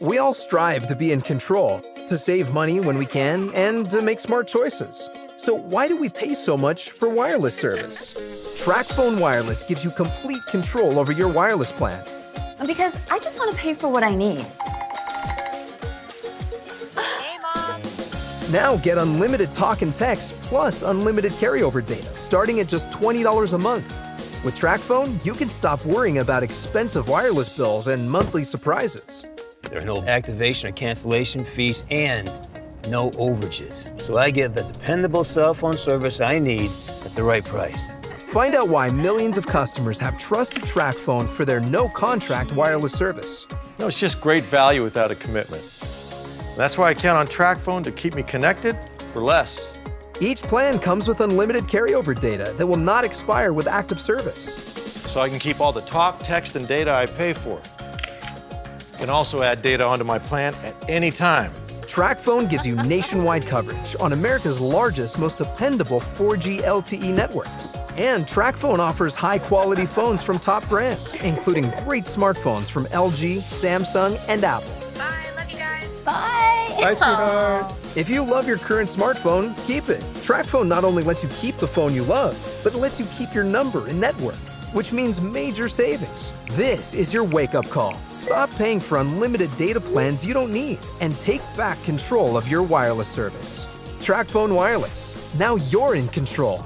We all strive to be in control, to save money when we can, and to make smart choices. So why do we pay so much for wireless service? TracFone Wireless gives you complete control over your wireless plan. Because I just want to pay for what I need. Hey, Mom. Now get unlimited talk and text plus unlimited carryover data starting at just $20 a month. With TracFone, you can stop worrying about expensive wireless bills and monthly surprises. There are no activation or cancellation fees and no overages. So I get the dependable cell phone service I need at the right price. Find out why millions of customers have trusted TracFone for their no-contract wireless service. No, it's just great value without a commitment. That's why I count on TracFone to keep me connected for less. Each plan comes with unlimited carryover data that will not expire with active service. So I can keep all the talk, text, and data I pay for. Can also add data onto my plan at any time. TracFone gives you nationwide coverage on America's largest, most dependable 4G LTE networks. And TracFone offers high-quality phones from top brands, including great smartphones from LG, Samsung, and Apple. Bye. Love you guys. Bye. Bye, sweetheart. If you love your current smartphone, keep it. TracFone not only lets you keep the phone you love, but lets you keep your number and network, which means major savings. This is your wake-up call. Stop paying for unlimited data plans you don't need and take back control of your wireless service. TracFone Wireless. Now you're in control.